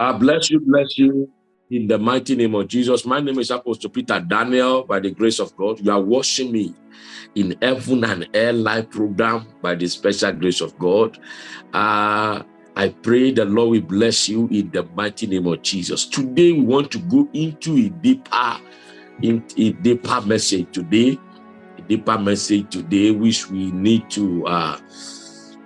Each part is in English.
I bless you, bless you in the mighty name of Jesus. My name is Apostle Peter Daniel. By the grace of God, you are watching me in Heaven and Hell Live program by the special grace of God. Uh, I pray the Lord will bless you in the mighty name of Jesus. Today, we want to go into a deeper, in a deeper message today, a deeper message today, which we need to uh,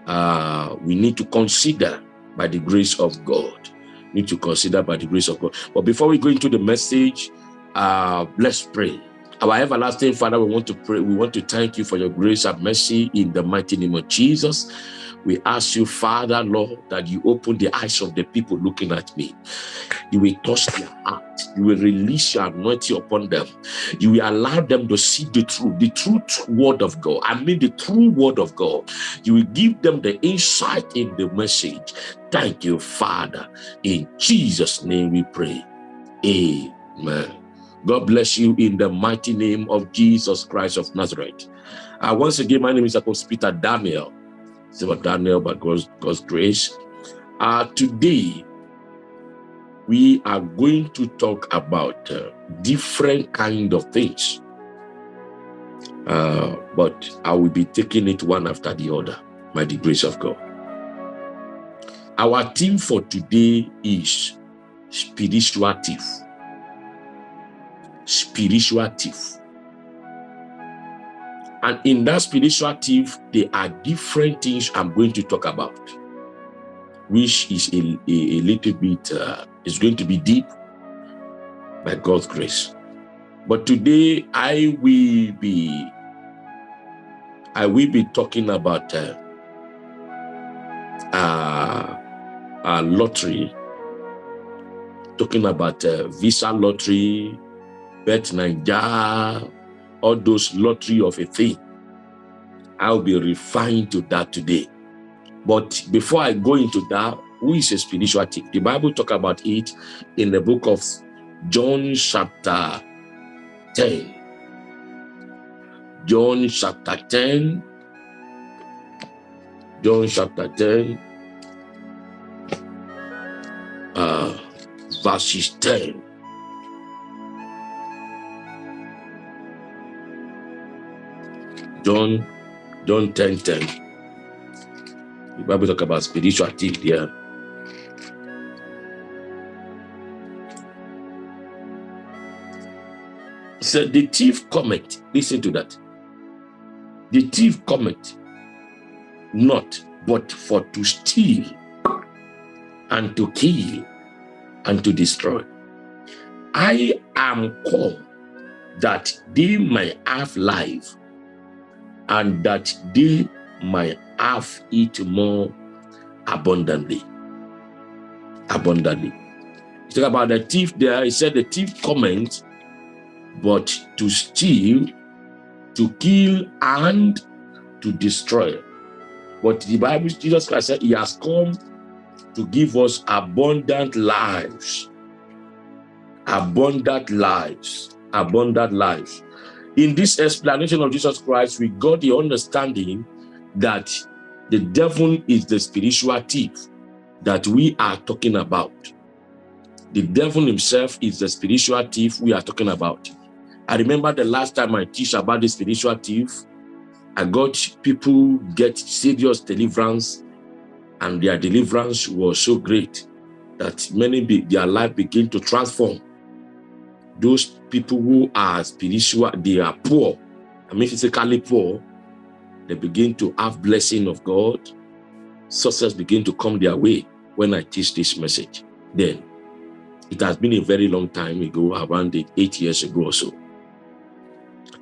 uh, we need to consider by the grace of God. Need to consider by the grace of God. But before we go into the message, uh, let's pray. Our everlasting Father, we want to pray. We want to thank you for your grace and mercy in the mighty name of Jesus. We ask you, Father, Lord, that you open the eyes of the people looking at me. You will touch their heart. You will release your anointing upon them. You will allow them to see the truth, the truth word of God. I mean the true word of God. You will give them the insight in the message. Thank you, Father. In Jesus' name we pray. Amen. God bless you in the mighty name of Jesus Christ of Nazareth. Uh, once again, my name is Apostle Peter Daniel. It's about Daniel, by God's, God's grace. Uh, today, we are going to talk about uh, different kind of things. Uh, but I will be taking it one after the other by the grace of God. Our theme for today is spiritual thief. Spiritual thief. And in that spiritual thief, there are different things I'm going to talk about, which is a, a, a little bit, uh, is going to be deep by God's grace. But today I will be, I will be talking about uh, uh, lottery, talking about uh, Visa lottery, Bet9ja, all those lottery of a thing. I'll be refined to that today. But before I go into that, who is a spiritual thief? The Bible talk about it in the book of John chapter 10. John chapter 10. John chapter 10. Uh, verses 10. John, John 10, 10. The Bible talk about spiritual thief there. So the thief comment, listen to that. The thief comment, not but for to steal and to kill and to destroy. I am called that they may have life and that they might have it more abundantly. Abundantly. You talk about the thief there, he said the thief comment, but to steal, to kill, and to destroy. But the Bible, Jesus Christ said, he has come to give us abundant lives. Abundant lives. Abundant lives. In this explanation of Jesus Christ, we got the understanding that the devil is the spiritual thief that we are talking about. The devil himself is the spiritual thief we are talking about. I remember the last time I teach about the spiritual thief, I got people get serious deliverance and their deliverance was so great that many, be, their life began to transform those people who are spiritual, they are poor, I mean physically poor, they begin to have blessing of God, success begin to come their way when I teach this message. Then, it has been a very long time ago, around eight years ago or so.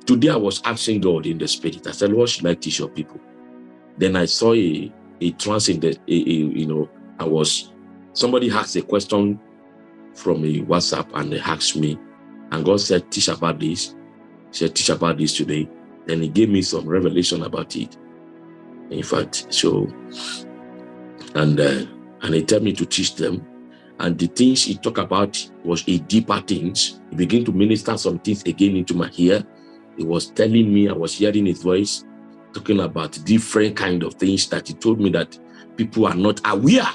Today I was asking God in the spirit, I said, what should I teach your people? Then I saw a, a trance in the, a, a, you know, I was, somebody asked a question from a WhatsApp and they asked me, and God said, teach about this. He said, teach about this today. Then he gave me some revelation about it. In fact, so, and uh, and he told me to teach them. And the things he talked about was a deeper things. He began to minister some things again into my ear. He was telling me, I was hearing his voice, talking about different kind of things that he told me that people are not aware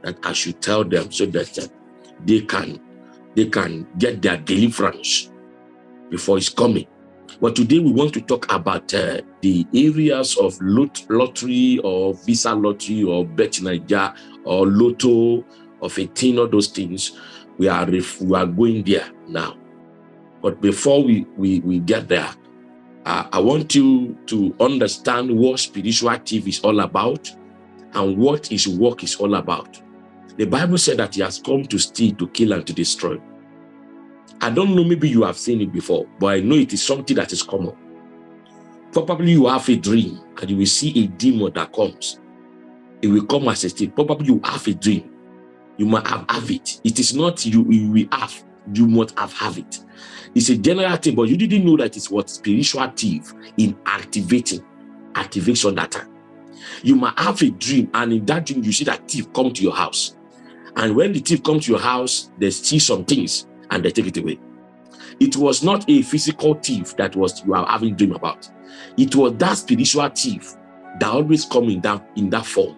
that I should tell them so that uh, they can they can get their deliverance before it's coming. But today we want to talk about uh, the areas of lot lottery or visa lottery or Bet9ja or lotto of 18 or those things. We are we are going there now. But before we, we, we get there, uh, I want you to understand what spiritual active is all about and what his work is all about. The Bible said that he has come to steal, to kill, and to destroy. I don't know, maybe you have seen it before, but I know it is something that is common. Probably you have a dream and you will see a demon that comes. It will come as a state. Probably you have a dream. You might have, have it. It is not you, you will have. You must have have it. It's a general thing, but you didn't know that it's what spiritual thief in activating activation time. You might have a dream, and in that dream, you see that thief come to your house. And when the thief comes to your house, they steal some things and they take it away. It was not a physical thief that was you are having dream about. It was that spiritual thief that always come in that in that form.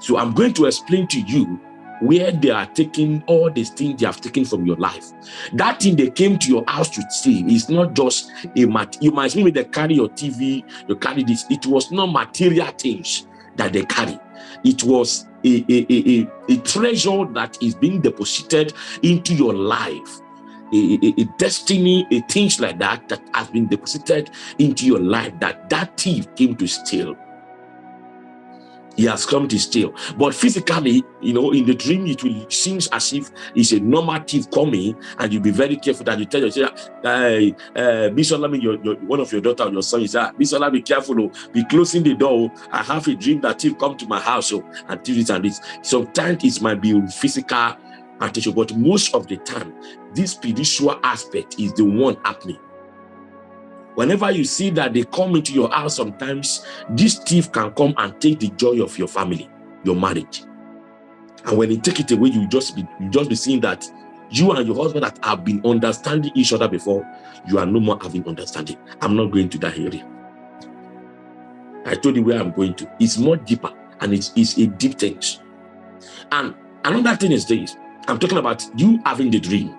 So I'm going to explain to you where they are taking all these things they have taken from your life. That thing they came to your house to see is not just a mat. You might mean they carry your TV, you carry this. It was not material things that they carry. It was a, a, a, a, treasure that is being deposited into your life. A, a, a, destiny, a things like that that has been deposited into your life that that thief came to steal he has come to steal. But physically, you know, in the dream, it will seems as if it's a normative coming, and you'll be very careful that you tell yourself, hey, uh, Bisola, your, your, one of your daughter or your son is that, Bisola, be careful, oh, be closing the door. Oh. I have a dream that he'll come to my house oh, and do this and this. Sometimes it might be physical attention, but most of the time, this spiritual aspect is the one happening. Whenever you see that they come into your house, sometimes this thief can come and take the joy of your family, your marriage. And when they take it away, you just be you just be seeing that you and your husband that have been understanding each other before, you are no more having understanding. I'm not going to that area. I told you where I'm going to. It's more deeper and it's, it's a deep thing. And another thing is this. I'm talking about you having the dream.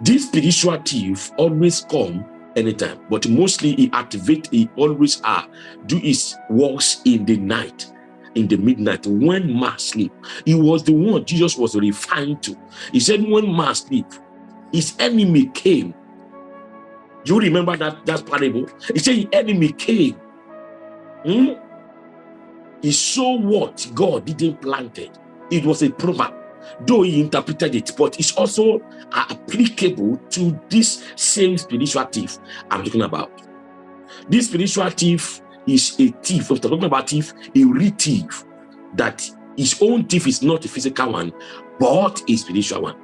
This spiritual thief always come anytime. But mostly he activate he always are do his works in the night in the midnight when man sleep. He was the one jesus was referring to. He said when man sleep his enemy came. You remember that that parable? He said enemy came. Hmm? he saw what god didn't plant it it was a proverb though he interpreted it, but it's also applicable to this same spiritual thief I'm talking about. This spiritual thief is a thief. We're talking about thief, a real thief, that his own thief is not a physical one, but a spiritual one.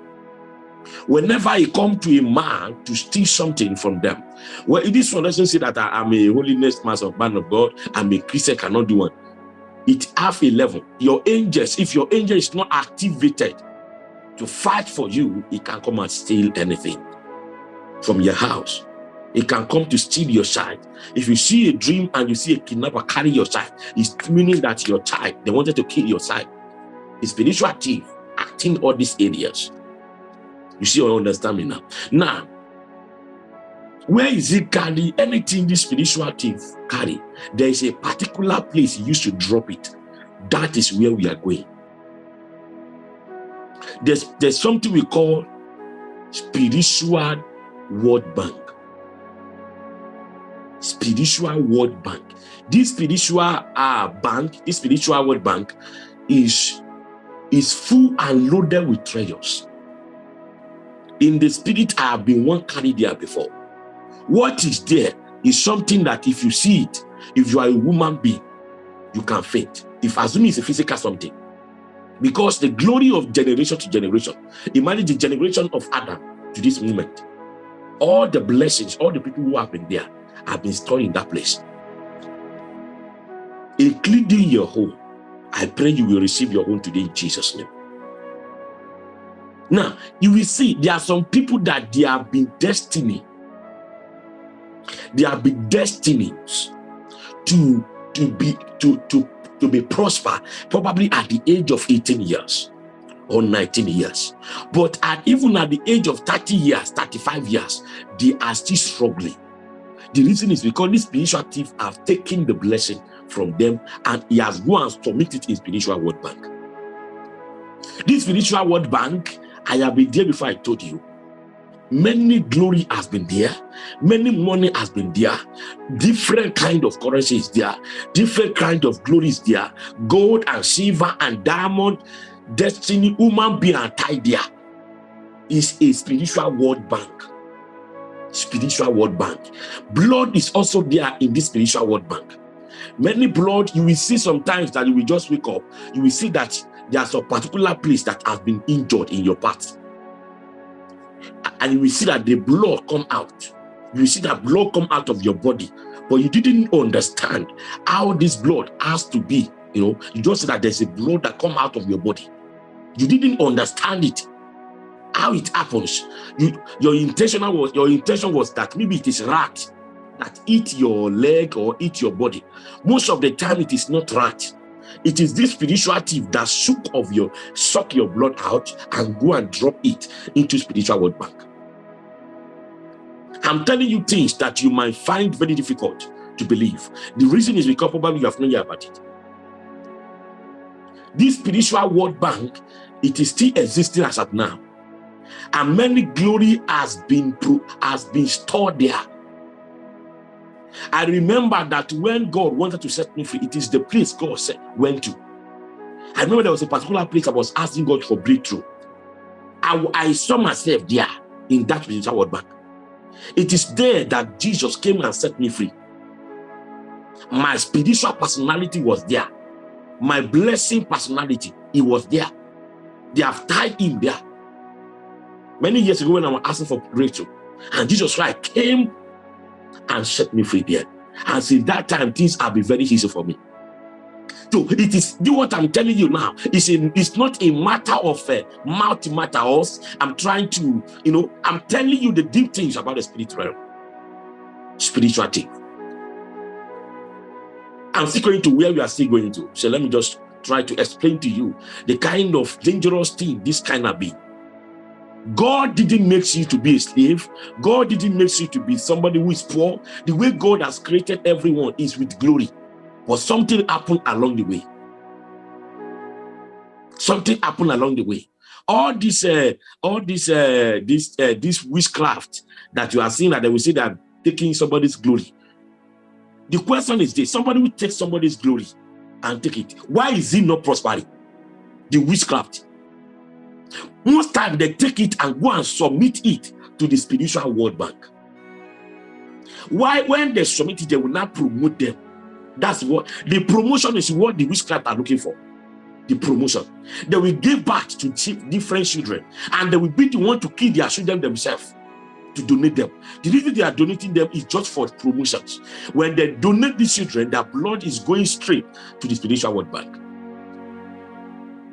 Whenever he come to a man to steal something from them, well, this one doesn't say that I am a holiness master man of God, I'm a Christian, cannot do one it have a level. Your angels, if your angel is not activated to fight for you, it can come and steal anything from your house. It can come to steal your child. If you see a dream and you see a kidnapper carry your child, it's meaning that your child, they wanted to kill your child. The spiritual thief acting all these areas. You see I understand me now? Now, where is it carry anything this spiritual thief carry? There is a particular place he used to drop it. That is where we are going. There's, there's something we call spiritual world bank. Spiritual world bank. This spiritual uh, bank, this spiritual world bank is, is full and loaded with treasures. In the spirit, I have been one carried there before what is there is something that if you see it, if you are a woman being, you can faint. If assuming it's a physical something. Because the glory of generation to generation, imagine the generation of Adam to this moment. All the blessings, all the people who have been there have been stored in that place. Including your home. I pray you will receive your home today in Jesus' name. Now, you will see there are some people that they have been destiny there have been destinies to to be to to to be prosper probably at the age of 18 years or 19 years. But at even at the age of 30 years, 35 years, they are still struggling. The reason is because these spiritual thieves have taken the blessing from them and he has gone and submitted in spiritual world bank. This spiritual world bank, I have been there before I told you. Many glory has been there, many money has been there, different kind of currency is there, different kind of glory is there, gold and silver and diamond, destiny, human being and tie there is a spiritual world bank. Spiritual world bank. Blood is also there in this spiritual world bank. Many blood, you will see sometimes that you will just wake up, you will see that there's a particular place that has been injured in your part. And you will see that the blood come out. You will see that blood come out of your body. But you didn't understand how this blood has to be. You know, you just see that there's a blood that come out of your body. You didn't understand it. How it happens. You, your intention was your intention was that maybe it is rat that eat your leg or eat your body. Most of the time it is not rat. It is this spiritual thief that suck of your suck your blood out and go and drop it into spiritual world bank. I'm telling you things that you might find very difficult to believe. The reason is because probably you have not heard about it. This spiritual world bank, it is still existing as of now. And many glory has been has been stored there I remember that when God wanted to set me free, it is the place God went to. I remember there was a particular place I was asking God for breakthrough. I, I saw myself there in that spiritual world bank. It is there that Jesus came and set me free. My spiritual personality was there. My blessing personality, it was there. They have tied him there. Many years ago when I was asking for breakthrough, and Jesus Christ came and set me free there. And since that time, things have been very easy for me. So it is do what I'm telling you now. It's a, it's not a matter of uh, multi matters. I'm trying to, you know, I'm telling you the deep things about the spiritual realm, spiritual thing. I'm still going to where we are still going to. So let me just try to explain to you the kind of dangerous thing this kind of be. God didn't make you to be a slave. God didn't make you to be somebody who is poor. The way God has created everyone is with glory. But something happened along the way. Something happened along the way. All this, uh, all this, uh, this, uh, this witchcraft that you are seeing that they will say that taking somebody's glory. The question is this: somebody will take somebody's glory and take it. Why is he not prospering? The witchcraft most time they take it and go and submit it to the spiritual world bank. Why, when they submit it, they will not promote them. That's what the promotion is what the witchcraft are looking for. The promotion. They will give back to different children and they will be the one to kill their children themselves to donate them. The reason they are donating them is just for promotions. When they donate these children, their blood is going straight to the spiritual world bank.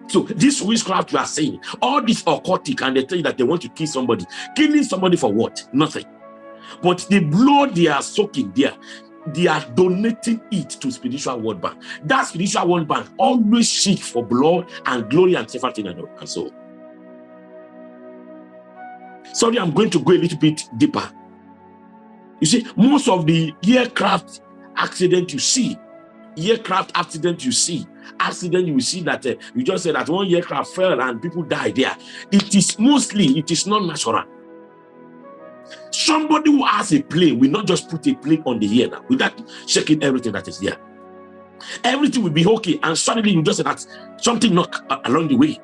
So this witchcraft you are saying, all this occultic, and they tell you that they want to kill somebody. Killing somebody for what? Nothing. But the blood they are soaking there, they are donating it to spiritual world bank. That spiritual world bank always seek for blood and glory and everything and so. Sorry, I'm going to go a little bit deeper. You see, most of the aircraft accident you see, aircraft accident you see, accident, you see that uh, you just said that one aircraft fell and people died there. It is mostly, it is not natural. Somebody who has a plane will not just put a plane on the air now without checking everything that is there. Everything will be okay, and suddenly you just that something knock along the way,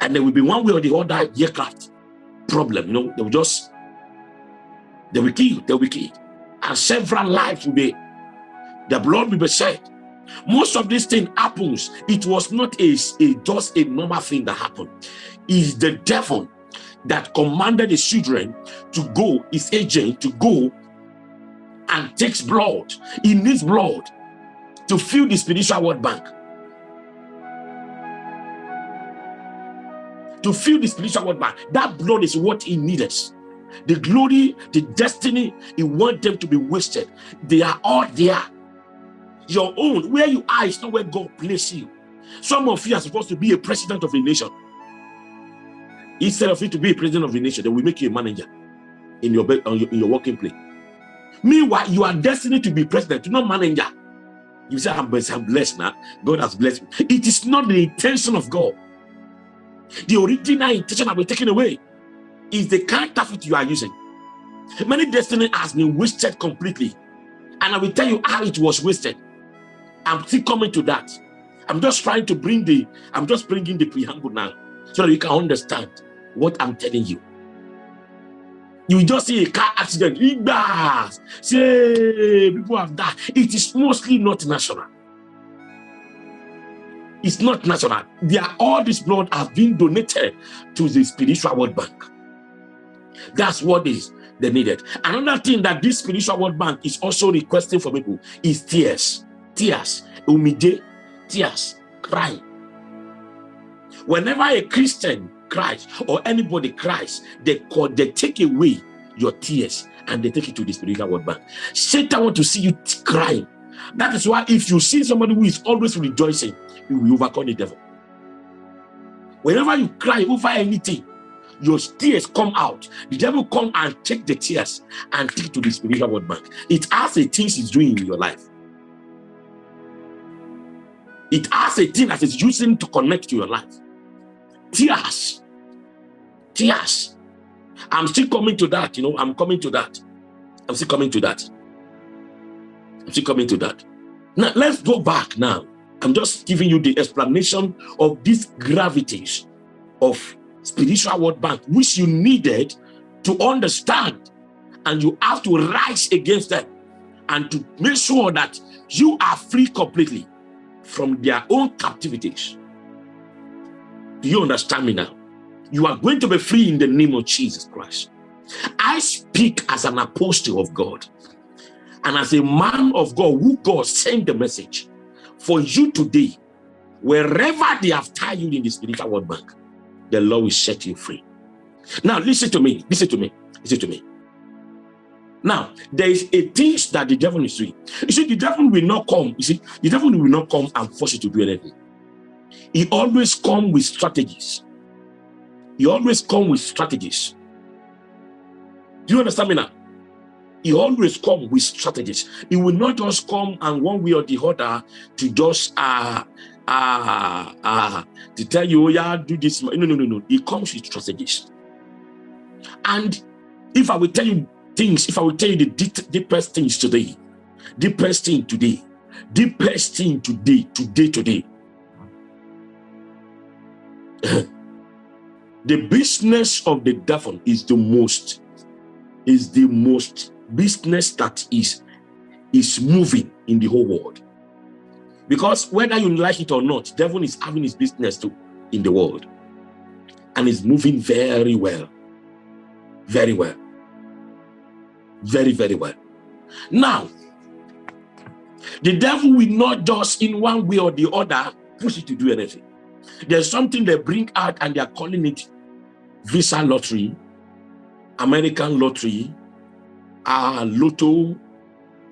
and there will be one way or the other aircraft problem. You know, they will just they will kill, they will kill, and several lives will be the blood will be shed most of this thing happens it was not a, a just a normal thing that happened is the devil that commanded the children to go his agent to go and takes blood he needs blood to fill the spiritual world bank. To fill the spiritual world bank. That blood is what he needed. The glory the destiny he want them to be wasted. They are all there. Your own, where you are is not where God placed you. Some of you are supposed to be a president of a nation. Instead of you to be a president of the nation, they will make you a manager in your, in your working place. Meanwhile, you are destined to be president, not manager. You say, I'm blessed, now. God has blessed me. It is not the intention of God. The original intention has been taken away. Is the character counterfeit you are using. Many destiny has been wasted completely. And I will tell you how it was wasted. I'm still coming to that. I'm just trying to bring the, I'm just bringing the preamble now so that you can understand what I'm telling you. You just see a car accident, Igbas, say people have died. It is mostly not natural. It's not natural. They are, all this blood has been donated to the spiritual world bank. That's what is they needed. Another thing that this spiritual world bank is also requesting for people is tears. Tears. Umide, tears, cry. Whenever a Christian cries or anybody cries, they call, they take away your tears and they take it to the spiritual world bank. Satan want to see you crying. That is why if you see somebody who is always rejoicing, you will overcome the devil. Whenever you cry over anything, your tears come out. The devil come and take the tears and take it to the spiritual world bank. It has a thing he's doing in your life. It has a thing that is using to connect to your life. Tears. Tears. I'm still coming to that, you know, I'm coming to that. I'm still coming to that. I'm still coming to that. Now, let's go back now. I'm just giving you the explanation of these gravities of spiritual world bank, which you needed to understand. And you have to rise against them and to make sure that you are free completely from their own captivities. Do you understand me now? You are going to be free in the name of Jesus Christ. I speak as an apostle of God and as a man of God who God sent the message for you today, wherever they have tied you in the spiritual world bank, the Lord will set you free. Now, listen to me, listen to me, listen to me. Now, there is a thing that the devil is doing. You see, the devil will not come. You see, the devil will not come and force you to do anything. He always come with strategies. He always come with strategies. Do you understand me now? He always come with strategies. He will not just come and one way or the other to just uh uh uh to tell you, oh yeah, do this. No, no, no, no. He comes with strategies. And if I will tell you things, if I will tell you the deepest things today, deepest thing today, deepest thing today, today, today. the business of the devil is the most, is the most business that is, is moving in the whole world. Because whether you like it or not, devil is having his business too in the world. And is moving very well. Very well. Very, very well. Now, the devil will not just in one way or the other push you to do anything. There's something they bring out and they are calling it Visa Lottery, American Lottery, uh, Lotto,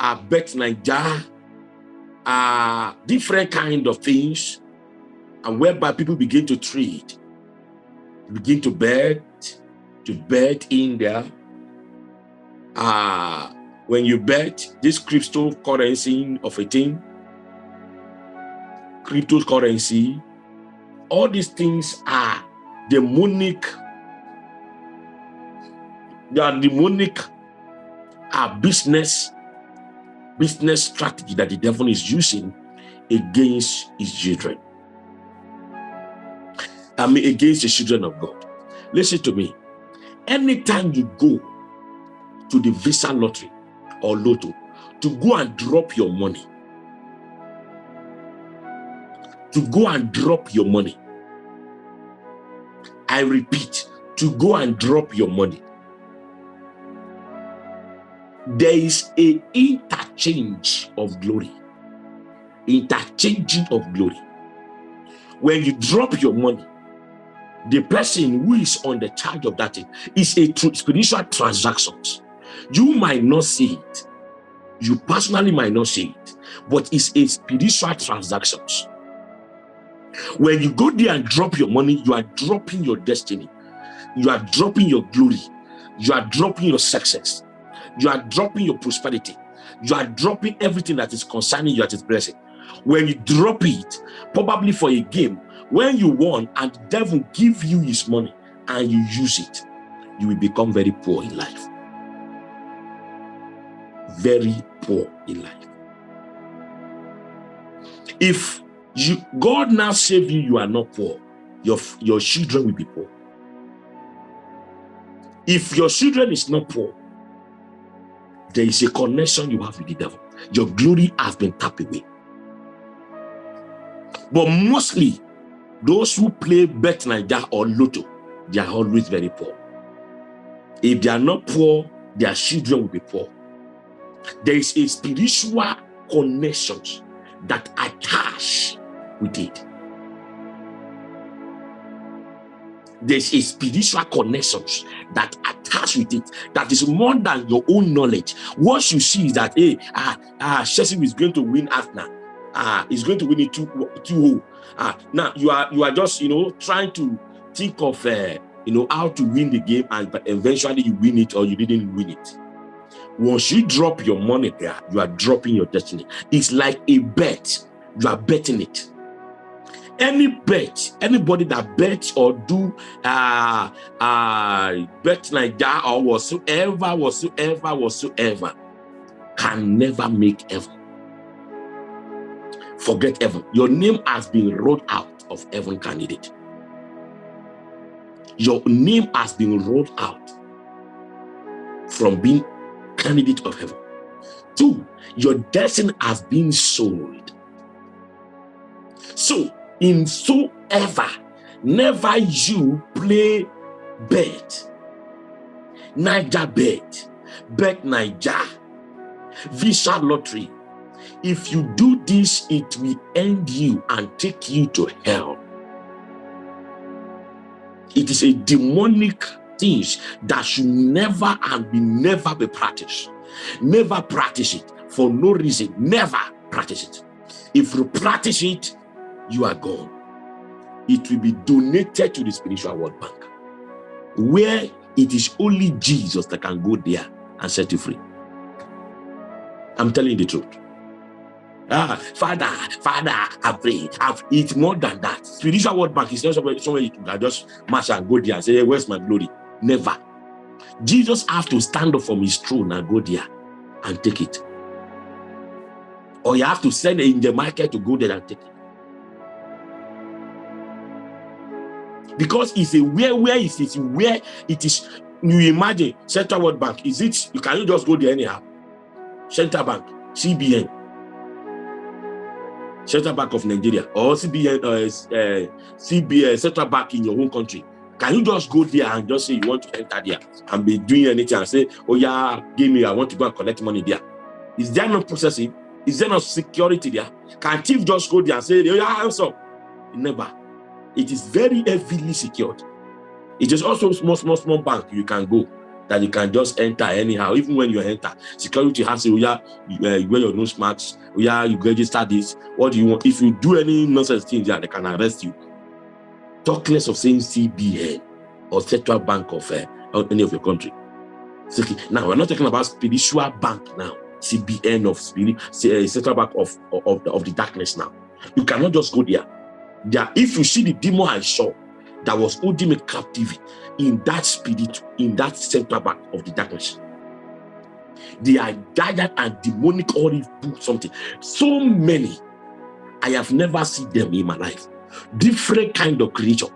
uh, Bet9ja, uh, different kind of things, and whereby people begin to trade, begin to bet, to bet in there. Uh, when you bet this cryptocurrency of a thing, cryptocurrency, all these things are demonic. They are demonic uh, business business strategy that the devil is using against his children. I mean, against the children of God. Listen to me. Anytime you go to the Visa lottery or lotto to go and drop your money, to go and drop your money. I repeat, to go and drop your money. There is a interchange of glory. Interchanging of glory. When you drop your money, the person who is on the charge of that thing is a spiritual transaction. You might not see it. You personally might not see it, but it's a spiritual transactions. When you go there and drop your money, you are dropping your destiny. you are dropping your glory. You are dropping your success. You are dropping your prosperity. You are dropping everything that is concerning you that is blessing. When you drop it, probably for a game, when you won and the devil give you his money and you use it, you will become very poor in life. Very poor in life. If you God now save you, you are not poor. Your, your children will be poor. If your children is not poor, there is a connection you have with the devil. Your glory has been tapped away. But mostly, those who play Bet9ja or Lotto, they are always very poor. If they are not poor, their children will be poor. There is a spiritual connections that attach with it. There's a spiritual connections that attach with it that is more than your own knowledge. What you see that, hey, ah, ah, Chelsea is going to win Arsenal. Ah, is going to win it 2 2 Ah, now you are you are just you know trying to think of uh, you know how to win the game and but eventually you win it or you didn't win it. Once you drop your money there, you are dropping your destiny. It's like a bet. You are betting it any bet anybody that bet or do uh uh bet like that or whatsoever whatsoever whatsoever can never make heaven. Forget heaven. Your name has been rolled out of heaven candidate. Your name has been rolled out from being candidate of heaven. Two your destiny has been sold. So in so ever never you play bet. Niger bet. Bet9ja visa lottery. If you do this it will end you and take you to hell. It is a demonic thing that should never and be never be practiced. Never practice it for no reason. Never practice it. If you practice it you are gone. It will be donated to the spiritual world bank, where it is only Jesus that can go there and set you free. I'm telling you the truth. Ah, Father, Father, I pray. I've, it's more than that. Spiritual world bank is not somewhere, somewhere you can just march and go there and say, where's my glory? Never. Jesus have to stand up from his throne and go there and take it. Or you have to send in the market to go there and take it. Because it's a where where is it where it is you imagine central world bank is it you can you just go there anyhow? Central bank cbn central bank of nigeria or cbn uh, uh, cbn central bank in your home country. Can you just go there and just say you want to enter there and be doing anything and say oh yeah give me i want to go and collect money there. Is there no processing? Is there no security there? Can thief just go there and say oh yeah up? Never it is very heavily secured. It is also small, small, small bank you can go that you can just enter anyhow. Even when you enter, security has to, yeah, you, uh, wear your nose marks, yeah, you register this. What do you want? If you do any nonsense things, yeah, they can arrest you. Talk less of saying CBN or Central Bank of uh, any of your country. Now, we're not talking about spiritual bank now, CBN of spirit, uh, Central Bank of, of, of the darkness now. You cannot just go there if you see the demon I saw that was holding me captive in that spirit, in that center back of the darkness, they are gathered and demonic or something. So many, I have never seen them in my life. Different kind of creature.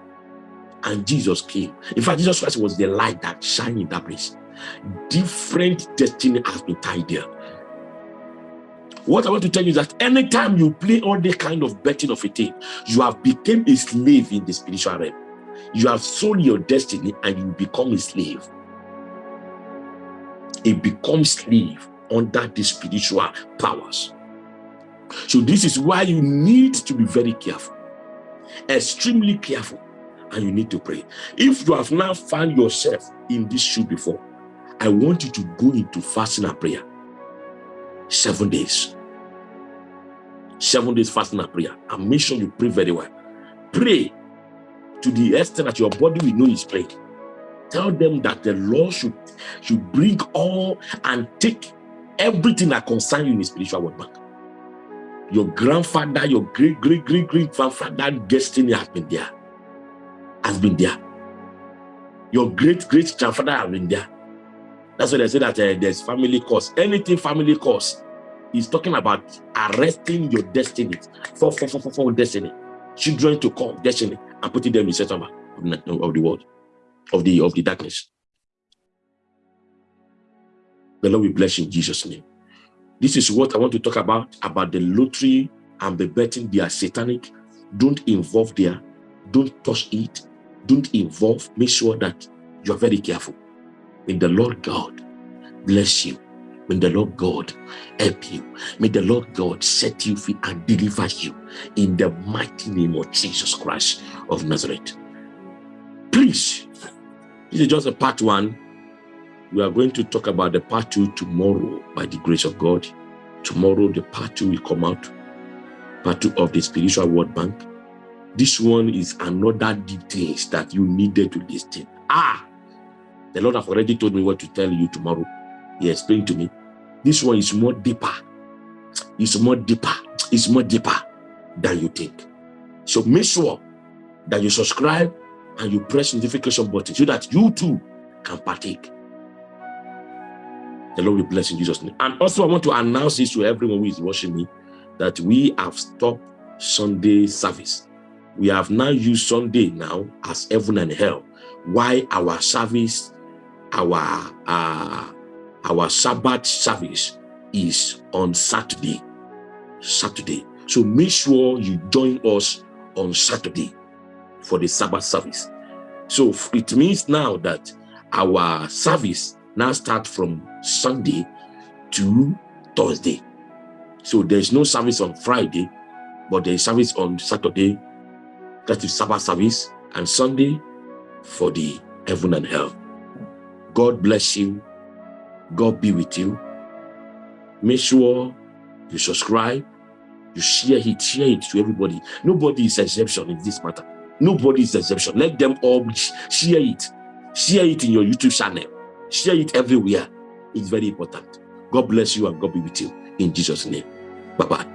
And Jesus came. In fact, Jesus Christ was the light that shined in that place. Different destiny has been tied there. What I want to tell you is that anytime you play all the kind of betting of a thing, you have become a slave in the spiritual realm. You have sold your destiny and you become a slave. It becomes slave under the spiritual powers. So this is why you need to be very careful, extremely careful, and you need to pray. If you have now found yourself in this shoe before, I want you to go into fasting and prayer seven days. Seven days fasting and prayer. And make sure you pray very well. Pray to the extent that your body will know is praying. tell them that the Lord should, should bring all and take everything that concerns you in the spiritual world back. Your grandfather, your great, great, great, great grandfather destiny has been there. Has been there. Your great, great grandfather has been there. That's why they say that uh, there's family cause. Anything family cause is talking about arresting your destiny for, for, for, for, for destiny. Children to come, destiny, and putting them in settlement of the world, of the of the darkness. The Lord will bless in Jesus' name. This is what I want to talk about, about the lottery and the betting. They are satanic. Don't involve there. Don't touch it. Don't involve. Make sure that you are very careful. May the Lord God bless you. May the Lord God help you. May the Lord God set you free and deliver you in the mighty name of Jesus Christ of Nazareth. Please, this is just a part one we are going to talk about the part two tomorrow by the grace of God. Tomorrow, the part two will come out. Part two of the spiritual world bank. This one is another details that you needed to listen. Ah, the Lord have already told me what to tell you tomorrow. He explained to me. This one is more deeper. It's more deeper. It's more deeper than you think. So make sure that you subscribe and you press the notification button so that you too can partake the Lord will bless in Jesus' name. And also, I want to announce this to everyone who is watching me that we have stopped Sunday service. We have now used Sunday now as heaven and hell. Why our service, our uh, our Sabbath service is on Saturday. Saturday. So make sure you join us on Saturday for the Sabbath service. So it means now that our service now start from Sunday to Thursday. So there's no service on Friday, but there's service on Saturday, that is Sabbath service, and Sunday for the heaven and hell. God bless you. God be with you. Make sure you subscribe, you share it, share it to everybody. Nobody is exception in this matter. Nobody is exception. Let them all share it. Share it in your YouTube channel. Share it everywhere. It's very important. God bless you and God be with you. In Jesus' name. Bye-bye.